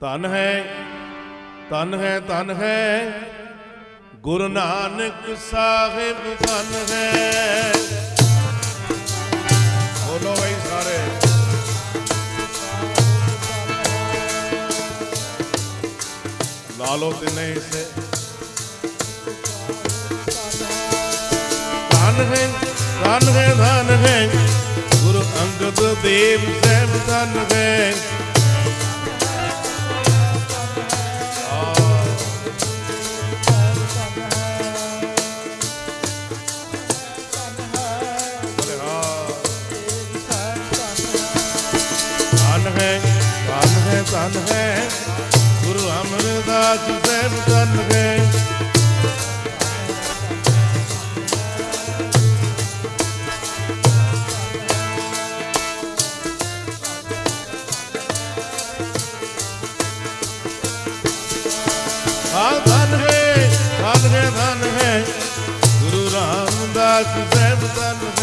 ਧਨ ਹੈ ਧਨ ਹੈ ਧਨ ਹੈ। ਗੁਰੂ ਨਾਨਕ ਸਾਹਿਬ ਧਨ ਹੈ। ਬੋਲੋ ਬਈ ਸਾਰੇ। ਲਾ ਲੋ ਤਿੰਨੇ ਹਿੱਸੇ। ਧਨ ਹੈ ਧਨ ਹੈ ਧਨ ਹੈ। ਗੁਰੂ ਅੰਗਦ ਦੇਵ ਸਾਹਿਬ ਧਨ ਹੈ। ਹੈ, ਧਨ ਹੈ ਧਨ ਹੈ। ਗੁਰੂ ਅਮਰਦਾਸ ਸਾਹਿਬ ਧਨ ਹੈ। ਹਾਂ, ਧਨ ਹੈ ਧਨ ਹੈ ਧਨ ਹੈ। ਗੁਰੂ ਰਾਮਦਾਸ ਸਾਹਿਬ ਧਨ ਹੈ। ਧਨ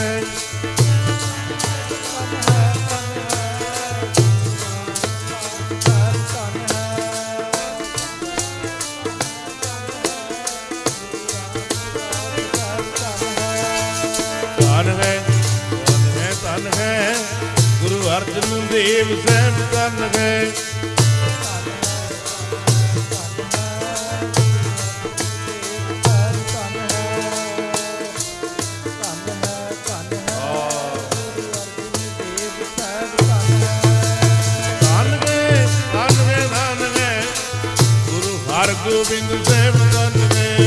ਗੁਰੂ ਅਰਜਨ ਦੇਵ ਸਾਹਿਬ ਧਨ ਹੈ। ਧਨ ਹੈ ਧਨ ਹੈ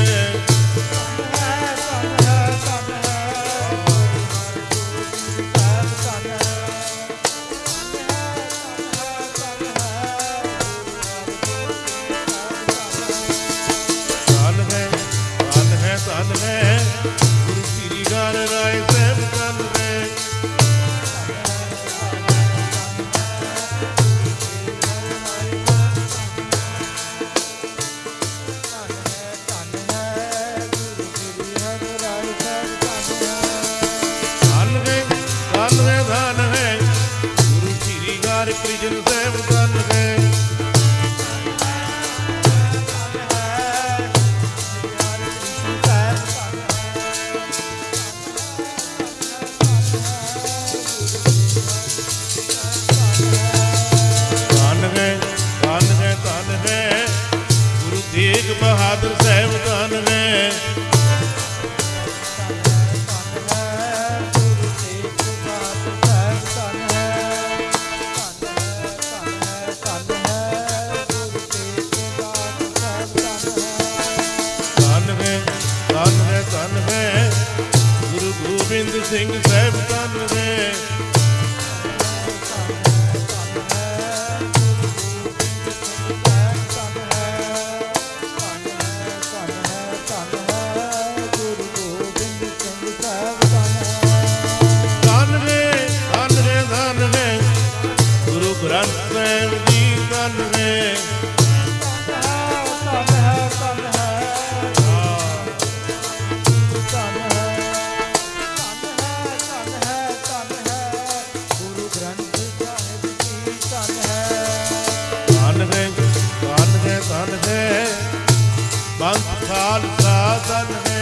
ਸ੍ਰੀ ਗਰ ਕ੍ਰਿਸ਼ਨ ਗੋਬਿੰਦ ਸਿੰਘ ਸਾਹਿਬ ਧਨ ਹੈ ਬੰਦ ਖਾਲਸਾ ਧਨ ਹੈ।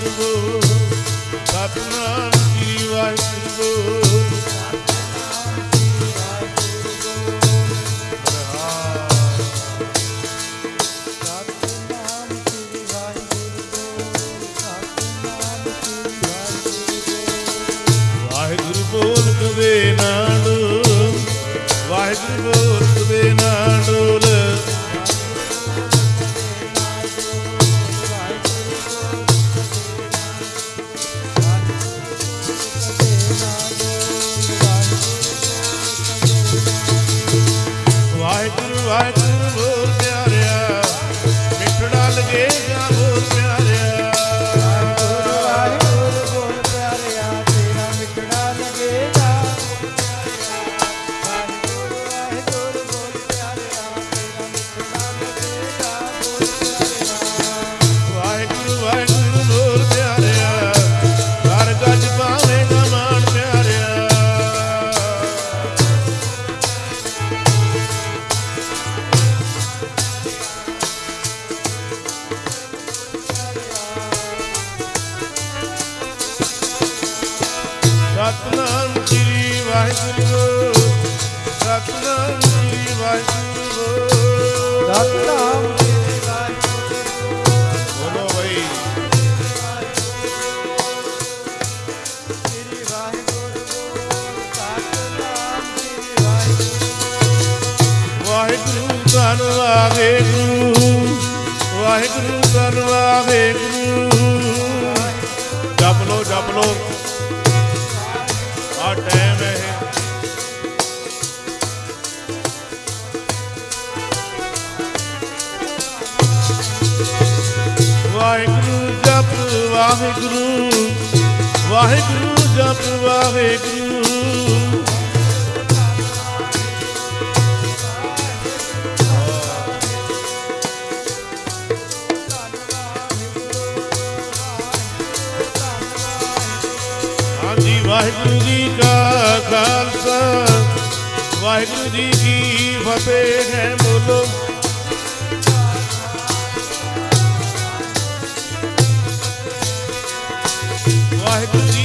ਵਾਹਿਗੁਰੂ ਸਤਨਾਮ ਸ੍ਰੀ ਵਾਹਿਗੁਰੂ। ਸਤਨਾਮ ਸ੍ਰੀ ਵਾਹਿਗੁਰੂ ਸਤਨਾਮ ਸ੍ਰੀ ਵਾਹਿਗੁਰੂ ਬੋਲੋ ਬਈ ਸ੍ਰੀ ਵਾਹਿਗੁਰੂ ਸਤਨਾਮ ਸ੍ਰੀ ਵਾਹਿਗੁਰੂ ਵਾਹਿਗੁਰੂ ਧੰਨ ਵਾਹਿਗੁਰੂ ਵਾਹਿਗੁਰੂ ਧੰਨ ਵਾਹਿਗੁਰੂ ਜਪ ਲੋ ਜਪ ਲੋ ਆ ਟਾਈਮ ਵਾਹਿਗੁਰੂ ਜਪ, ਵਾਹਿਗੁਰੂ। ਵਾਹਿਗੁਰੂ ਜਪ, ਵਾਹਿਗੁਰੂ। ਹਾਂਜੀ, ਵਾਹਿਗੁਰੂ ਜੀ ਕਾ ਖਾਲਸਾ। ਵਾਹਿਗੁਰੂ ਜੀ ਕੀ ਫਤਿਹ ਹੈ ਬੋਲੋ। ਵਾਹਿਗੁਰੂ ਜੀ